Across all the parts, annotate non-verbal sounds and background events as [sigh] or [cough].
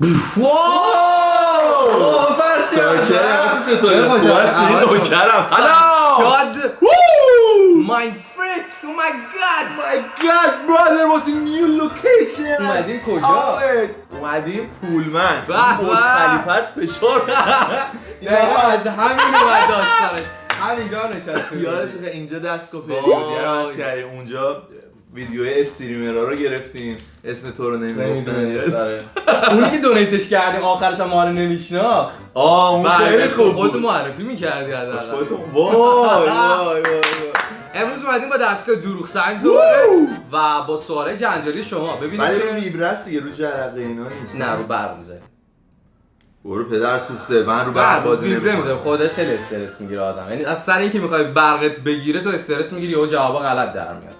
واو شما. نوکرم سلام! مایند فریک او مای گاد My God, brother, what's a new location? اومدیم کجا؟ اومدیم پولمن به به. خلیفه فشار دقیقا از همین اومد داستانش همینجا نشسته. یادش اینجا. پریودی رو هست کردیم اونجا ویدیوی استریمرها رو گرفتیم. اسم تو رو نمی‌گفتن. نمی‌دونم. [laughs] اونی که دونیتش کردیم آخرش هم ما رو نمیشناخت. آه اون خیلی خوب خودتو بود. معرفی می‌کردی حداقل. خودتون وای وای وای وای. امروز اومدیم با دستگاه دروغ سنج و با سوال جنجالی شما. ببینید ولی رو است دیگه رو جرقه اینا نیست. نه رو برق می‌زنیم برو پدر سوخته من رو برق بازی نمی‌کنم. خودش خیلی استرس می‌گیره آدم. یعنی از سر اینکه می‌خوای برقت بگیره تو استرس می‌گیری و جوابا غلط در میاد؟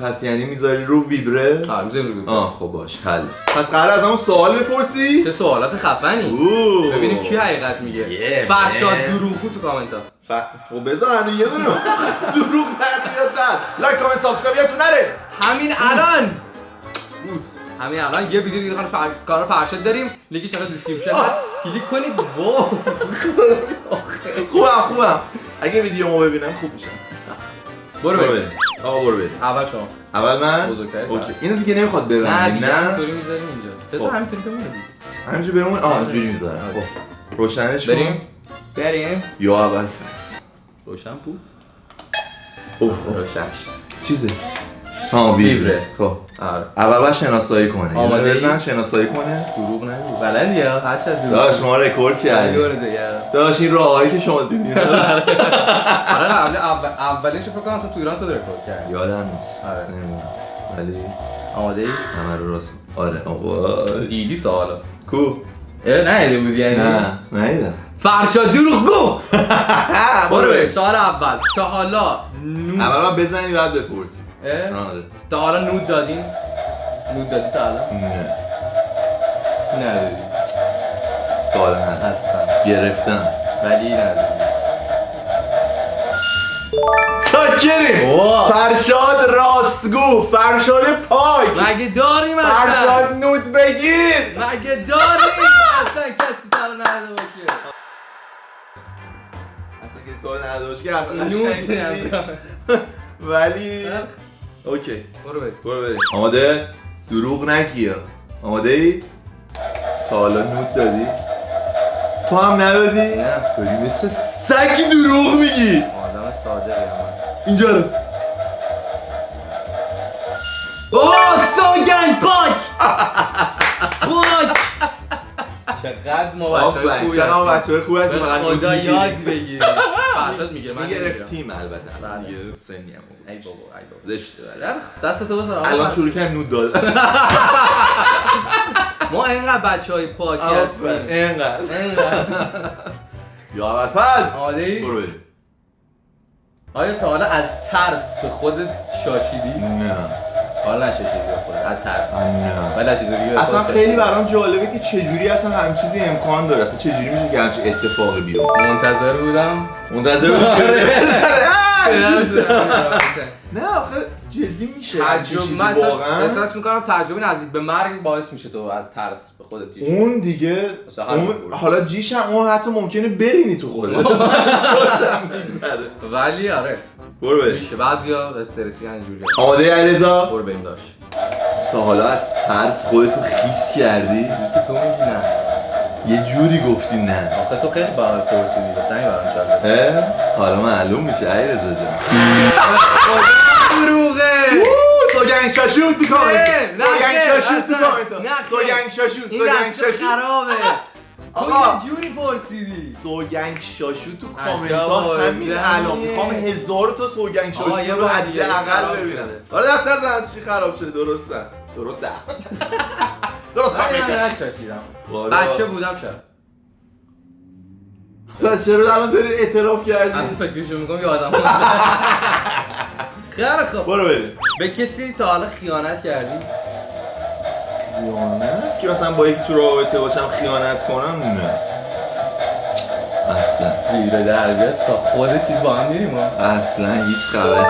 پس یعنی می‌ذاری رو ویبره؟ آره می‌ذاریم رو ویبره. آه خب باش حل پس قرار از همون سوال بپرسی؟ چه سوالات خفنی. اوه. ببینیم کی حقیقت میگه. فرشاد. دروغگو تو کامنت ها ف... خب بذار هنو یه دونه. [laughs] دروغ در بیاد داد like comment subscribe یادتون نره. همین الان. بوس همین الان. یه ویدیو دیگه فر... کار فرشاد داریم. لینکش تو description هست. کلیک کنید. [laughs] wow. [laughs] خوبم خوبم اگه ویدیو ما ببینم خوب میشم برو برو بریم. آقا برو بریم. اول شما. اول من. okay. اینو دیگه نمی‌خواد نه ببندی دیگه نه همینطوری می‌ذاریم اینجا. بذار خب. همینطوری بمونه همینجا بمون؟ آه اینجوری می‌ذارم. خب. روشنش. بریم. بریم. یا اول فصل روشن بود. اوه اوه. روشنش. چیزه؟ ها ویبره. خب آره. اول باید شناسایی کنه آماده؟ بزن شناسایی کنه دروغ نگو. بلدی یا؟ هشت دروغ داش ما رکورد کردیم. دیگه. داش این راههایی که شما دیدین. [laughs] آره. قبل اول اولینش فکر کنم اصلا تو ایران تو رکورد کردی. یادم نیست. آره. ولی آماده ای؟ همه رو راست آره. آوای دیدی سوالا کو؟ اه نه بودی یعنی نه نیدم فرشاد دروغگو [laughs] برو بریم. برو سوال اول. نود اول بزنی بعد بپرسی؟ آره. تا حالا نود دادین نود دادی تا حالا؟ نه. ندادی تا حالا نه. اصلا. گرفتم. ولی ندادی چاکریم. فرشاد راستگو. فرشاد پاک. مگه داریم اصلا؟ فرشاد نود بگیر. مگه داریم؟ اصلا کسی تا نداده باشه. اصلا حرف نود قشنگی ندادم. [laughs] ولی اوکی. برو بریم. برو بریم. آماده؟ دروغ نگی. آماده ای؟ تا حالا نود دادی. تو هم ندادی؟ نه. داری مثل سگی دروغ میگی. آدم هم اینجا رو. اوه سوگن پاک. پاک. چقدر ما بچه های خوبی چقدر ما هستیم. هستیم. به فقط خدا یاد. بگیریم. فرشاد می‌گیره من نمی‌گیرم می‌گرفتیم البته بله. دیگه سنی هم بود. ای بابا ای بابا زشته دستتو بزن آقا الان فرشاد. شروع کردیم نود دادن [laughs] ما اینقدر بچه های پاکی. هستیم اینقدر اینقدر [laughs] یا آماده ای؟ برو بریم آیا تا حالا از ترس به خودت شاشیدی؟ نه حالا نشاشیدی به خودت. از ترس اصلا خیلی. برام جالبه که چجوری اصلا همین چیزی امکان داره. اصلا چجوری میشه که همچین اتفاقی بیفته؟ منتظر بودم. منتظر بودم. آره. [laughs] تجربه [laughs] نه آخه جدی میشه چیزی من احساس, می‌کنم تجربه نزدیک به مرگ باعث میشه تو از ترس به خودت اون دیگه. حالا جیش هم اون حتی ممکنه برینی تو خودت. [laughs] ولی آره. برو بریم. میشه. بعضیا استرسی اینجوری آماده علیرضا؟ برو بریم داشت. تا حالا از ترس خودتو خیس کردی؟ که تو میگی نه. یه جوری گفتی نه. آخه تو خیلی برای پرسیدی. بس همین برام جالبه اه؟ حالا معلوم میشه علیرضا جان. دروغه. سوگنگ شاشون تو کامنت سوگنگ خیر، شاشون تو. کامنت. سوگنگ شاشون این سوگنگ شاشون خرابه. آقا. یه جوری پرسیدی سوگنگ شاشو تو کامنت ها. همین الان می‌خوام هزار تا سوگنگ شاشو رو حداقل ببینم. حالا دست نزن چی خراب شده درسته درسته [laughs] درست. من نشاشیدم والا. بچه بودم چرا پس چرا الان داری اعتراف الان کردی فکرشو می‌کنم یادم [laughs] خیلی خوب برو بریم به کسی تا حالا خیانت کردی؟ خیانت؟ که مثلا با یکی تو رابطه باشم خیانت کنم؟ نه. اصلا. گیره در بیاد تا خود چیز با هم میریم اصلا هیچ خبر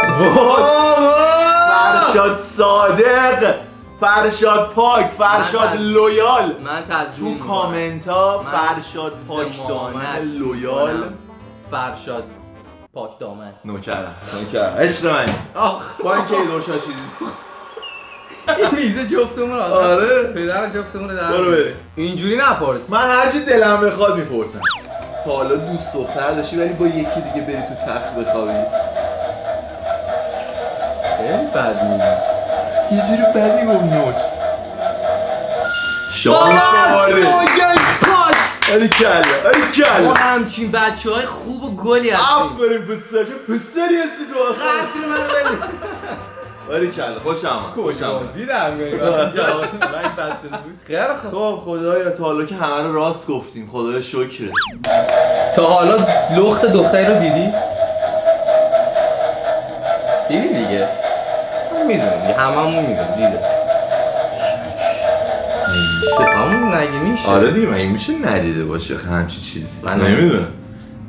فرشاد صادق. فرشاد پاک. فرشاد من- loyal. من تو. کامنت ها فرشاد پاک دامن loyal. فرشاد پاک دامن. نوکرم. نوکرم. عشق من آخ. با اینکه دور شاشیدی. این میزه جفتمون آخه آره. پدر جفتمون رو در برو. بریم. اینجوری نپرس. من هر جور دلم بخواد می‌پرسم. تا حالا دوست دختر داشتی ولی با یکی دیگه بری تو تخت بخوابی. خیلی بد یه جوری بدی گفت نوچ. شانس آره آری کلا ما کلا. همچین بچه های خوب و گلی هستیم. آفرین پسر چه پسری هستی تو آخر. قدر من بده آری کلا خوشم آمد خوشم آمد. دیدم [laughs] بود. خیلی خوب. خب خدایا تا حالا که همه رو راست گفتیم. خدایا شکره تا حالا لخت دختری رو دیدی؟ دیدی دیگه. می‌دونم دیگه. هممون می‌دونم. دیده. نمیشه همون نگه میشه؟ آره دیگه مگه میشه ندیده باشه همچی چیزی؟ من نمی‌دونم.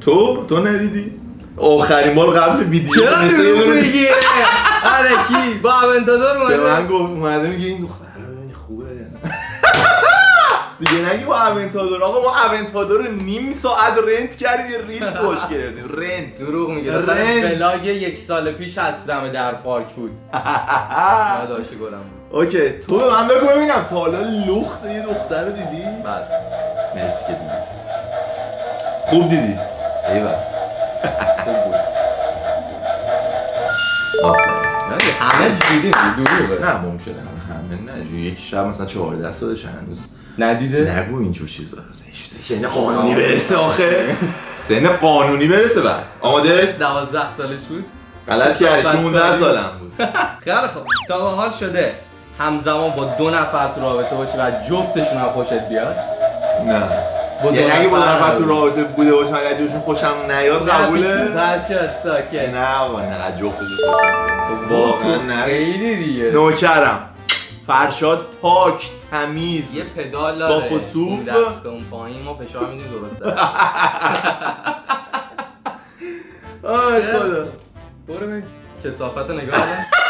تو؟ تو ندیدی؟ آخرین بار قبل ویدیو چرا مثل [laughs] میگی؟ آره کی؟ با Aventador به من اومده گفت اومده میگه این دختر خوبه؟ [laughs] دیگه نگی با Aventador آقا ما Aventador رو نیم ساعت rent کردیم یه reels باش کردیم rent. دروغ میگه rent. vlog یک سال پیش هستم در پارک بود. [laughs] داداش گلم بود. اوکی تو به من بگو ببینم. تا حالا لخت یه دختر رو دیدی؟ بعد مرسی که دیدی. خوب دیدی. ایول. [laughs] خوب بود. همه دیدیم دروغه. نه ممکنه. همه نه یک شب مثلا 14 سالش هنوز. ندیده؟ نگو اینجور چیزا. سن قانونی برسه آخه. سن قانونی برسه بعد. آماده 12 سالش بود. غلط کردی. بعد 16 سالی. سالم بود. [laughs] خیلی خوب. تا به حال شده. همزمان با دو نفر تو رابطه باشی و جفتشون هم خوشت بیاد. نه. یعنی اگه با نفر تو رابطه بوده باشم اگه جوشون خوشم نیاد قبوله؟ برشاد ساکت. نه بابا نه. واقعا تو نه خیلی دیگه. نوکرم. فرشاد پاک تمیز یه پدال داره. صاف و صوف. دست اون پایین ما فشار میدیم درسته. [laughs] آی خدا. برو ببین. کسافت رو نگاه کن.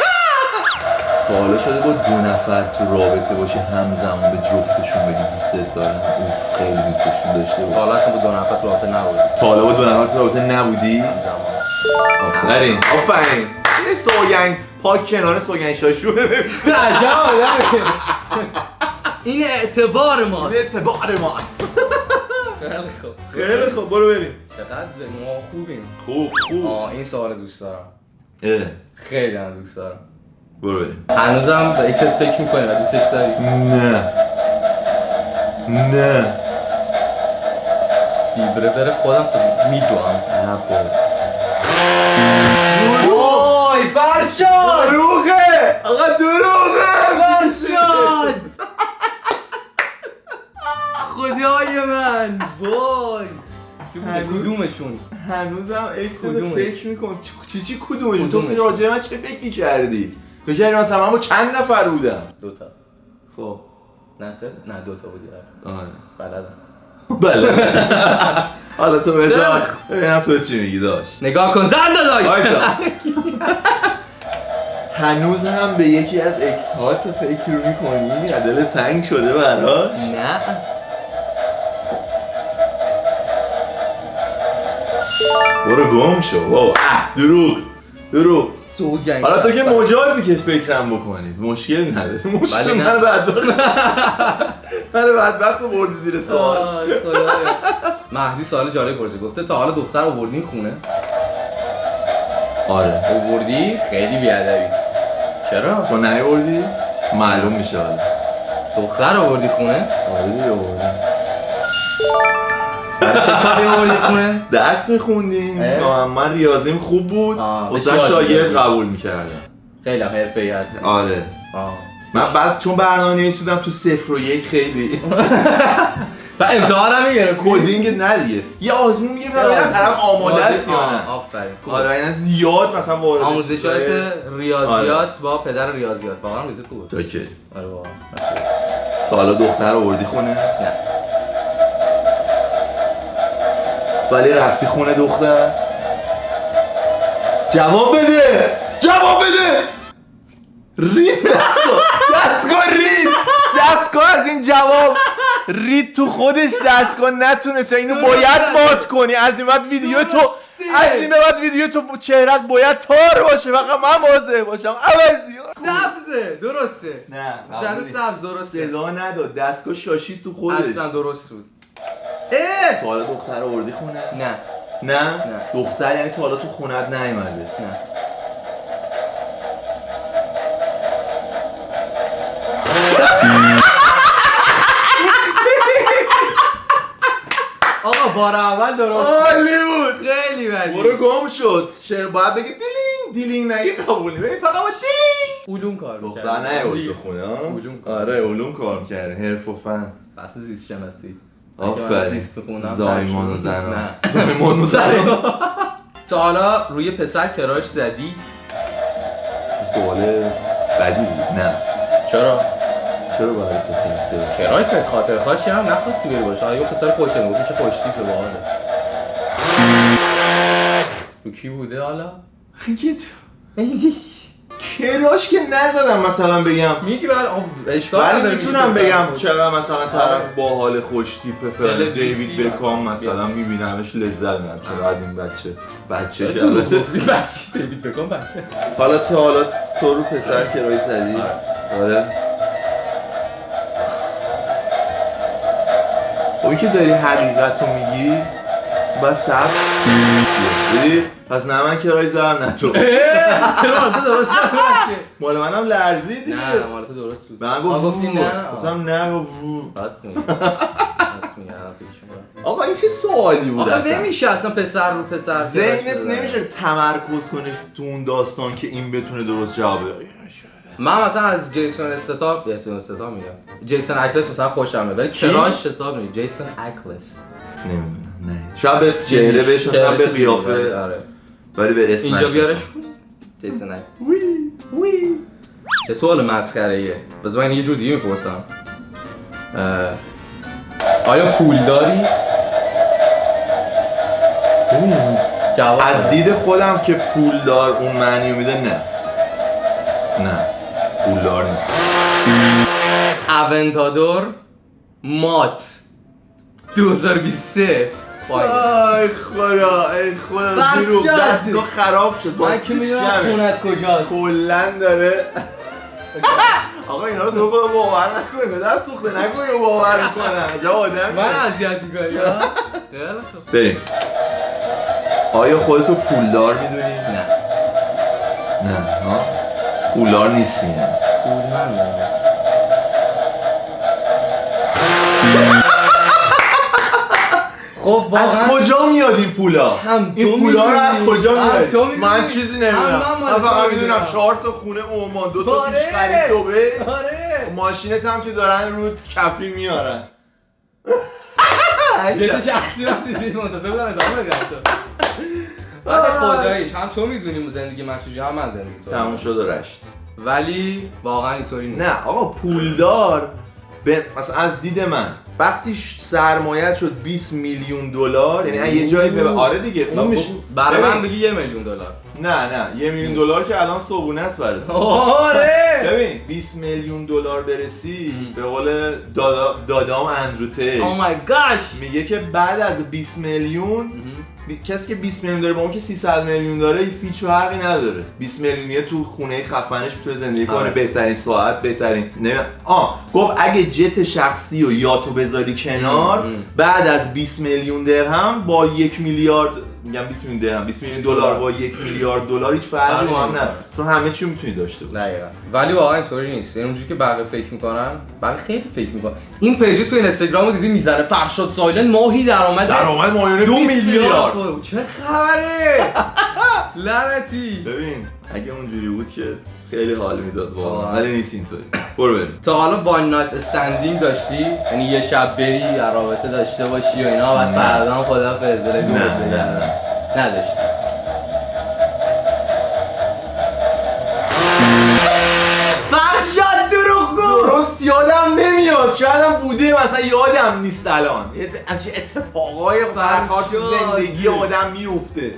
تا حالا شده با دو نفر تو رابطه باشی همزمان به جفتشون بگی دوست دارم اوف خیلی دوستشون داشته تا باشی. حالا با دو نفر تو رابطه نبودی. تا حالا با دو نفر تو رابطه نبودی؟ همزمان. آفرین. آفرین. یه سوگن پاک کنار سوگن شاشو. عجب آدمه. این اعتبار ماست. اعتبار ماست. خیلی خوب. خیلی خوب. برو بریم. چقدر ما خوبیم. خوب خوب. آه این سوال دوست دارم. اه، خیلی هم دوست دارم. برو بریم. هنوزم به اکست فکر می‌کنی و دوستش داری؟ نه. نه. بیبره بره خودم تو میدوام. نه بابا. وای فرشاد! دروغه! آقا دروغه! فرشاد! خدای من وای! کدومشون؟ هنوزم ex؟ فکر میکن چی چی کدومشون؟ تو؟ راجع من چه فکر می‌کردی فکر مثلا من با چند نفر بودم دوتا. خب. نصر؟ نه دوتا بودی. آره. آره. بلدم. بله. [laughs] حالا تو بذار. ببینم تو چی میگی داشت. نگاه کن. زن داشت. [laughs] هنوز هم به یکی از ex ها تو فکر رو می‌کنی دل تنگ شده براش؟ نه. برو گم شو. بابا. دروغ. دروغ سوگن حالا تو که مجازی که فکرم بکنی. مشکل نداره. [laughs] مشکل. من بدبخت من بدبخت رو بردی زیر سوال. مهدی سوال جالب پرسید. گفته تا حالا دختر آوردین خونه؟ آره. آوردی خیلی بیادبی. چرا؟ تو نیوردی معلوم میشه حالا. دختر آوردی خونه؟ آره آوردی. چه کاری آوردی خونه؟ درس میخوندیم. من ریاضیم خوب بود. بسیار شاگرد. قبول می‌کردم. خیلی هم حرفه‌ای هستی آره. آه. من بعد چون برنامه نویسیدم تو صفر و یک خیلی. [laughs] و امتحان هم می‌گرفت کدینگ نه دیگه. یه آزمون می‌گیرم ببینم طرف آماده است یا نه؟ آفرین. آره اینا زیاد مثلا وارد آموزشات ریاضیات با پدر ریاضیات. واقعا ریاضی خوبه که آره واقعا. تا حالا دختر آوردی خونه؟ نه. ولی رفتی خونه دختر؟ جواب بده! جواب بده! رید دست کن دستگاه رید! دستگاه از این جواب! رید تو خودش دستگاه نتونست. اینو باید مات کنی. از این بعد ویدیو تو از این بعد ویدیو تو چهرت باید تار باشه. فقط من واضح باشم. عوضی سبزه درسته. نه زده سبز درسته. صدا نداد. دستگاه شاشید تو خودش. اصلا درست بود. اه! تا حالا دختر آوردی خونه؟ نه. نه؟ نه. دختر یعنی تا حالا تو خونت نیومده. نه. [laughs] آقا بار اول درست. عالی بود خیلی ولی. برو گم شد. چرا باید بگی دیلینگ دیلینگ نگی قبولی. ببین فقط با دیلینگ علوم کار دختر می‌کرد. نه بود تو خونه علوم کار. آره علوم کار می‌کرده حرف و فن بحث زیست شناسی. من آفرین. زایمان و نه. زنان. [laughs] زایمان و [laughs] زایمان. تا حالا روی پسر کراش زدی؟ سوال بدی بود. نه. چرا؟ چرا باید پسر کراش؟ زد خاطر خواهش هم نخواستی بری باشه. آیا پسر خوشه می‌گفتی چه خوشتی تو باحاله. رو کی بوده حالا؟ خیلی [laughs] کراش که نزدم مثلا بگم. میگی بله آب اشکال ولی می‌تونم بگم چرا مثلا آره. طرف با حال خوش تیپ سلبریتی دیوید بکام مثلا. میبینمش لذت می‌برم. چرا این بچه بچه البته بچه دیوید بکن بچه. حالا تا حالا تو رو پسر کرایی زدی؟ آره. خب این که داری حقیقت رو میگی بس سب دیدی؟ پس نه من کرایی زدم نه تو. چرا حالت درست نبود مال منم لرزید دیگه نه مالت درست بود. من آه، گفت گفتی وو. نه گفتم نه گفت وو. بس. آقا این چه سوالی بود آخه اصلا؟ نمیشه اصلا پسر رو پسر ذهنت. نمیشه تمرکز کنی تو اون داستان که این بتونه درست جواب بده. من مثلا از جیسون استتام جیسون استتام میگم. جیسون اکلس مثلا خوشم میاد ولی کراش حساب نمی جیسون اکلس. نمی‌دونم. نه. شاید به چهره بهش مثلا به قیافه. آره. ولی به اسم اینجا. بیارش؟ جیسون وی وی. چه سوال مسخره ایه بذار من یه جور دیگه می‌پرسم آیا پول داری؟ جواب از. دید خودم که پولدار اون معنی میده نه. نه. پولدار نیست. اونتادور مات 2023 پایین. ای خدا ای خدا شد. دستگاه خراب شد با من که می‌دونم خونت کجاست کلا داره [laughs] آقا اینا رو تو خود باور نکنی به دست سوخته نکنی و باور می‌کنن عجب آدم من اذیت می‌کنی. [laughs] بریم آیا خودتو پولدار می‌دونی؟ نه نه ها پولدار نیستی یعنی. پول من نه. خب از کجا میاد این پولا؟ هم این پولا رو از. کجا میاد؟ من چیزی نمی‌دونم. من فقط می‌دونم. چهار تا خونه عمان دو تا آره. پیش خرید دوبه آره. ماشینت هم که دارن رو کفی میارن. [laughs] جدی شخصی وقتی دیدی منتظر بودم ادامه بدی تو. [laughs] ولی خداییش. هم تو می‌دونی زندگی من چجوری هم من زندگی تو. تموم شد و رشت. ولی واقعا اینطوری نیست. نه آقا پولدار. به مثلا از دید من. وقتی سرمایت شد 20 میلیون دلار یعنی یه جایی به آره دیگه اون میشه برای من. بگی یه میلیون دلار. نه نه یه میلیون دلار که الان صبونه است برای تو آره! ببین 20 میلیون دلار برسی به قول دادا دادام اندروته او مای گاش میگه که بعد از 20 میلیون کسی که 20 میلیون داره با اون که 300 میلیون داره هیچ فرقی نداره 20 میلیونیه تو خونه خفنش می‌تونه زندگی کنه آره. بهترین ساعت بهترین نه آ گفت اگه جت شخصی و یاتو بذاری کنار. بعد از 20 میلیون درهم با یک میلیارد میگم 20 میلیون درهم 20 میلیون دلار با یک میلیارد دلار هیچ فرقی با هم. نداره. چون همه چی می‌تونی داشته باشی. دقیقا. ولی واقعا اینطوری نیست. یعنی اونجوری که بقیه فکر می‌کنن بقیه خیلی فکر می‌کنن. این پیجی تو اینستاگرام رو دیدی می‌زنه. فرشاد سایلن ماهی درآمد درآمد ماهیانه دو 20 میلیارد. چه خبره؟ [laughs] لعنتی. ببین. اگه اونجوری بود که خیلی حال می‌داد واقعا. ولی نیست اینطوری. برو بریم. تا حالا وان نایت استندینگ داشتی؟ یعنی یه شب بری رابطه داشته باشی و اینا بعد. فردا هم خدا فرزره نه، نه، نه. نداشتی. فرشاد دروغگو درست یادم نمیاد. شاید هم بوده مثلا یادم نیست الان. همچین اتفاقای فرشاد. زندگی آدم میفته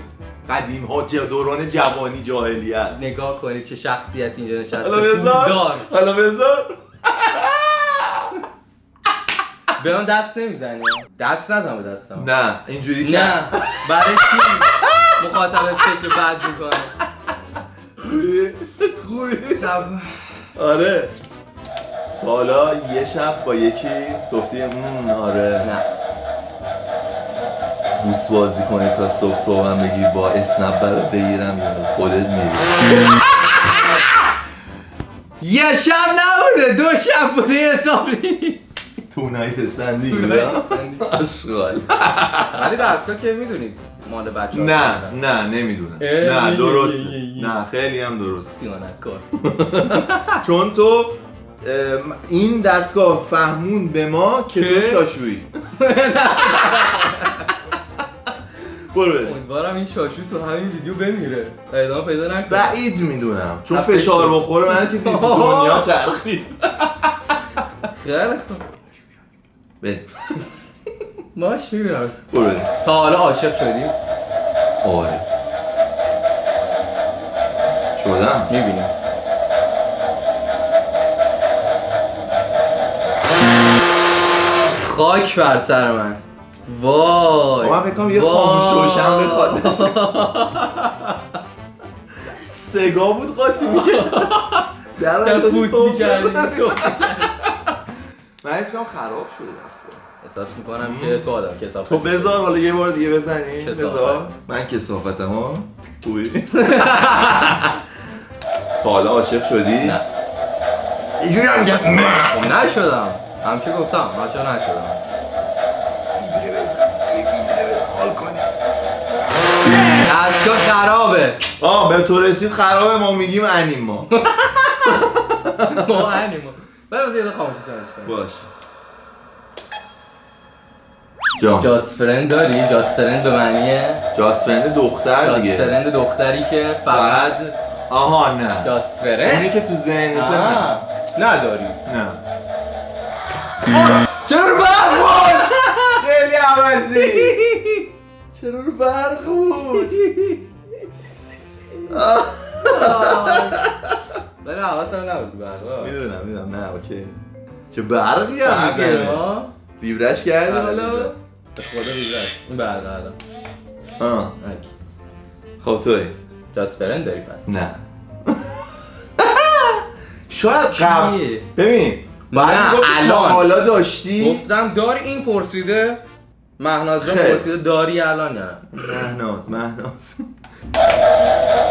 قدیم ها دوران جوانی جاهلیت. نگاه کنید چه شخصیت اینجا نشسته. پولدار. حالا بذار. به من دست نمی‌زنی؟ دست نزن به دستم. نه اینجوری که نه. برای چی؟ مخاطب فکر بد می‌کنه. خوبی؟ خوبی؟ خب. آره. تا حالا یه شب با یکی گفتی "مم، آره. نه. بوس بازی کنی تا صبح صبحم بگی با اسنپ برات بگیرم یا خودت میری. یه شب نبوده دو شب بوده حسابی. تو نایت استندی تو نایت استندی. آشغال. ولی دستگاه که می‌دونید مال بچه نه نه نمی‌دونم. نه یه. نه خیلی هم درست. کار چون تو این دستگاه فهمون به ما که تو؟ شاشویی. [laughs] برو بریم. امیدوارم این شاشو تو همین ویدیو بمیره. ادامه پیدا نکنه. بعید می‌دونم. چون فشار. بخوره من دید تو دنیا [laughs] چرخید خیلی خوب. بریم. باش می‌بینم. برو. تا حالا عاشق شدی؟ آره. شدم. می‌بینیم خاک بر سر من. وای. من فکر کنم یه وای. خاموش روشن بخواد. سگا بود قاطی می‌کرد. در فوت می‌کردی. تو من حس کنم خراب شده دستگاه احساس می‌کنم که تو آدم کسافت تو بذار حالا یه بار دیگه بزنی. بذار. من کسافتم ها خوبی. [laughs] تا حالا عاشق شدی؟ نه. اینجوری هم نه. خب نشدم. همیشه گفتم. عاشق نشدم. دستگاه خرابه. آه به تو رسید خرابه ما میگیم انیما. [laughs] ما انیما. برای یه خاموشش کنیم. باش جان جاست فرند داری؟ جاست فرند به معنی جاست فرند دختر جاست دیگه. فرند دختری که فقط آها نه. جاست اونی فرند که تو ذهنت آه، نداری. نه. چرا بود خیلی عوضی. [laughs] چرا رو برق بود؟ [laughs] ولی حواسم نبود برقا می‌دونم می‌دونم. نه اوکی. چه برقی هم می‌زنه. برقا ویبرش کردی حالا؟ به خدا بیبره است این برقا الان آه. اوکی. خب توی. جاست فرند داری پس؟ نه. [laughs] شاید قبل؟ ببین نه، می‌گفتی تا الان. حالا داشتی؟ گفتم داری این پرسیده. مهناز جان خیلی. پرسیده داری الان نه؟ مهناز مهناز.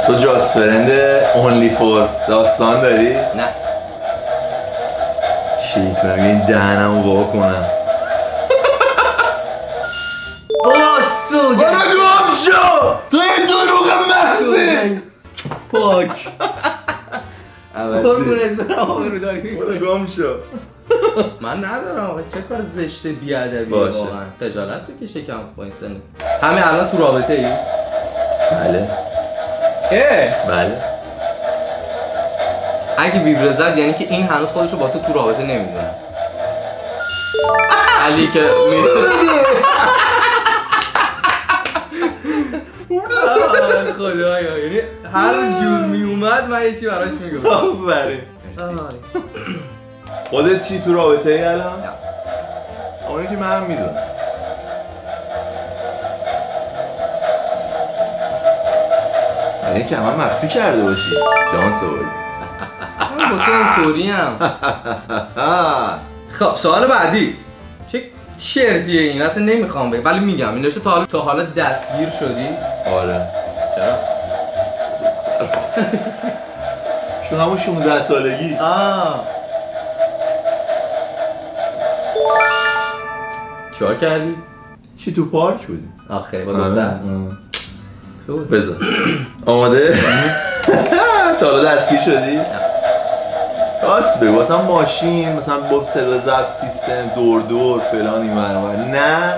تو جاست فرند اونلی فور داستان داری؟ نه. شیط من این دهنم رو وا کنم. باسو برو گم شو! تو یه دروغ محضی! پاک. [laughs] برو. گم شو. من ندارم آقا. چه کار زشت بیادبی باشه. واقعا. خجالت بکشه کم با این سنت همین الان تو رابطه ای؟ بله. اه. بله. اگه ویبره زد یعنی که این هنوز خودشو با تو تو رابطه نمی‌دونه. علی که خدایا. یعنی هر جور می اومد من یه چی براش میگم آفرین. خودت چی تو رابطه ای الان؟ اونی که منم می‌دونم. یعنی که من مخفی کرده باشی. شانس آوردی. با تو اینطوری هم خب سوال بعدی. چه شرطیه این؟ اصلا نمی‌خوام بگم. ولی میگم. این تا حالا تا حالا دستگیر شدی. آره. چرا؟ [laughs] شما همون 16 سالگی. آه. چیکار کردی چی تو پارک بودی؟ آخه با آره. دختر. بذار آماده؟ [laughs] تا حالا دستگیر شدی؟ راست بگو مثلا ماشین مثلا با صدا ضبط سیستم دور دور فلان این. نه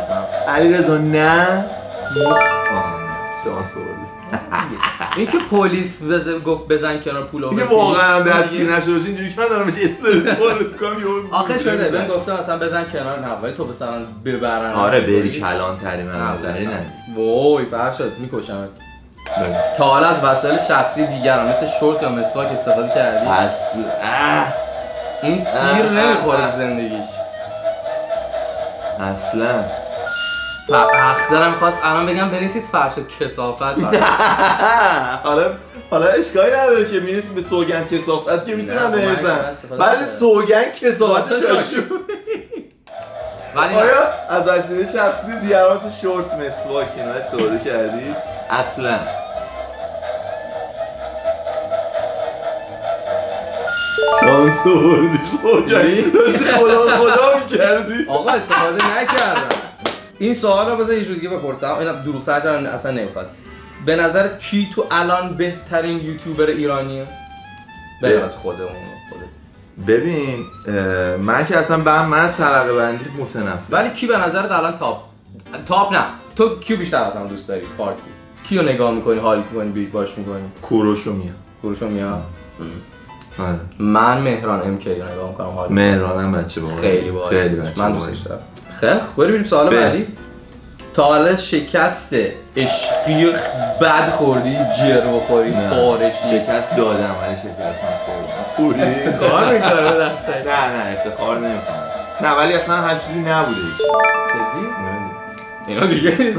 علی رضا نه شانس آوردی این که پلیس بزن گفت بزن کنار پول دیگه واقعا هم دستگیر نشده باشی اینجوری که من دارم بهش استرس کنم یهو آخه شده. بهم گفته مثلا بزن کنار نه ولی تو مثلا ببرن. آره بری کلان تری من تری نه. وای فرشاد میکشمت تا حالا از وسایل شخصی دیگران مثل شورت یا مسواک استفاده کردی؟ اصل اه. این سیر نمی‌خوره تو زندگیش. اصلا. اخترم خواست الان بگم بنویسید فرشت کسافت [laughs] برای. حالا حالا اشکالی نداره که می‌رسی به سوگند کسافت که می‌تونم بنویسم بعد. سوگند کسافت شاشو ولی. آیا از وسیله شخصی مثل شورت مسواک اینا استفاده کردی؟ اصلا شانس آوردی سوگند داشتی خدا خدا می‌کردی آقا استفاده نکردم این سوال رو بذار یه دیگه بپرسم. اینا دروغ سرچ اصلا نمی‌خواد. به نظر کی تو الان بهترین یوتیوبر ایرانیه؟ به از خودمون خودت. ببین من که اصلا به من از طبقه بندی متنفر ولی کی به نظرت الان top top نه. تو کیو بیشتر از هم دوست داری؟ فارسی. کیو نگاه می‌کنی حال می‌کنی binge watch می‌کنی؟ کوروشو میام. کوروشو میاد آره. من مهران ام کی رو نگاه می‌کنم حال مهرانم بچه باحال خیلی باحال خیلی بچه من. دوستش دارم. خیلی خوب بریم سوال به. بعدی. تا حالا شکست عشقی بد خوردی جر بخوری نه. بارشی شکست. دادم ولی شکست نخوردم. خوری کار می‌کنه در نه نه افتخار نمی‌کنم. نه ولی اصلا هم چیزی نبوده. هیچ اینا دیگه. [laughs]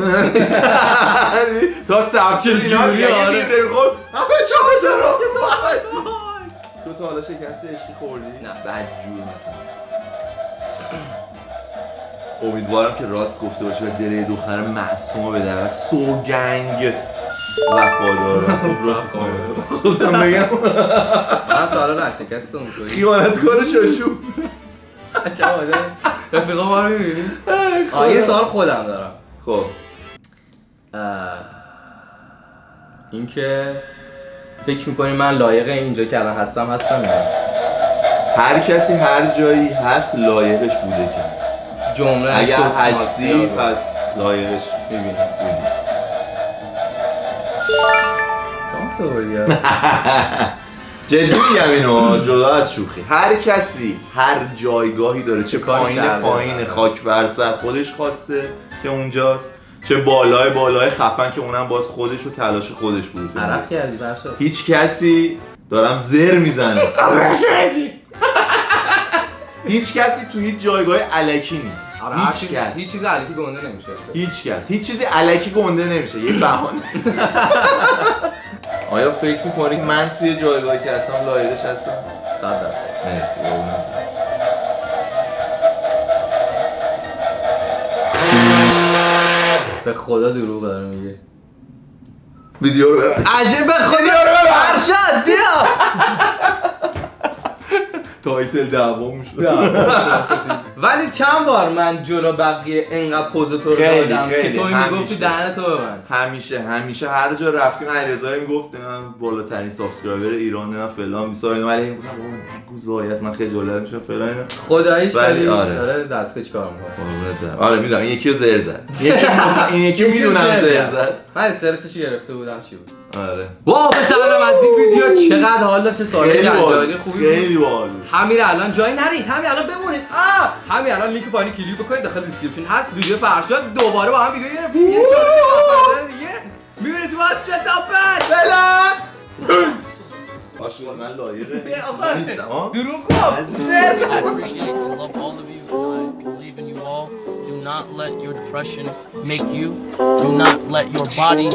تا سبچه جوری، دیگه یه آره. می‌خورد همه چهار رو [laughs] تو تا حالا شکست عشقی خوردی؟ نه. بدجور مثلا. امیدوارم که راست گفته باشه و دل یه دختر معصوم رو به در سوگنگ وفادارم [laughs] خوب رو خواستم بگم. من تا حالا نه شکست اونطوری خیانتکار شاشو. چه آدم. رفیقا ما رو می‌بینی؟ آه یه سوال خودم دارم. خب. اینکه فکر می‌کنی من لایق اینجا که الان هستم هستم؟ هر کسی هر جایی هست لایقش بوده که. جمله اگر هستی پس لایقش. می‌بینی. [laughs] جدی میگم اینو جدا از شوخی. هر کسی هر جایگاهی داره چه پایین. پایین خاک بر سر خودش خواسته که اونجاست چه بالای بالای خفن که اونم باز خودش و تلاش خودش بود. اونجاست. کردی برشا هیچ کسی دارم زر می‌زنه. [laughs] هیچ کسی تو هیچ جایگاه علکی نیست. آره، هیچ چیز- کس. هیچ چیز علیکی گنده نمیشه. هیچ کس. هیچ چیزی علکی گنده نمیشه. یه بهانه. [laughs] آیا فکر می‌کنی من توی جایگاهی که هستم لایقش هستم؟ صد درصد. مرسی. به خدا دروغ داره میگه. ویدیو رو عجب به ویدیو رو ببر. بیا. title دعوامون شد. [laughs] ولی چند بار من جلو بقیه انقدر پز تو رو دادم که تو. می‌گفتی دهن تو ببند. همیشه همیشه. هر جا رفتیم علیرضا می‌گفت من بالاترین subscriber ایران نه فلان بیسار ولی این گفتم بابا نگو من خجالت میشم فلان اینا. خداییش ولی آره. داره دستگاه چیکار می‌کنه. آره می‌دونم. یکی زر زد. [laughs] یکی این یکی می‌دونم زر زد. من استرسش گرفته بودم چی بود. آره. wow پسرم از این ویدیو چقدر حال داد چه سوالی جنجالی باحال. خوبی خیلی باحال. همین الان جایی نرید. همین الان بمونید. آه همین الان لینک پایین کلیک بکنید. داخل description هست. ویدیو فرشاد دوباره با هم ویدیو گرفتیم. یه چالش دیگه. می‌بینید تو باید شتابت فعلا باشه من لایقه. نیستم ها دروغ. Do not let your depression make you. Do not let your body